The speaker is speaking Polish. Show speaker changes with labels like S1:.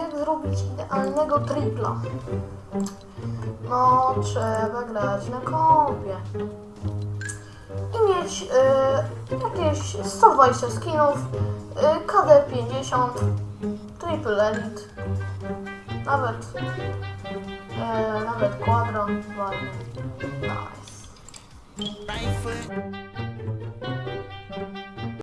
S1: Jak zrobić idealnego tripla? No, trzeba grać na kompie. I mieć y, jakieś 120 skinów, y, KD 50, triple elite, nawet, y, nawet quadro, ładnie. Nice.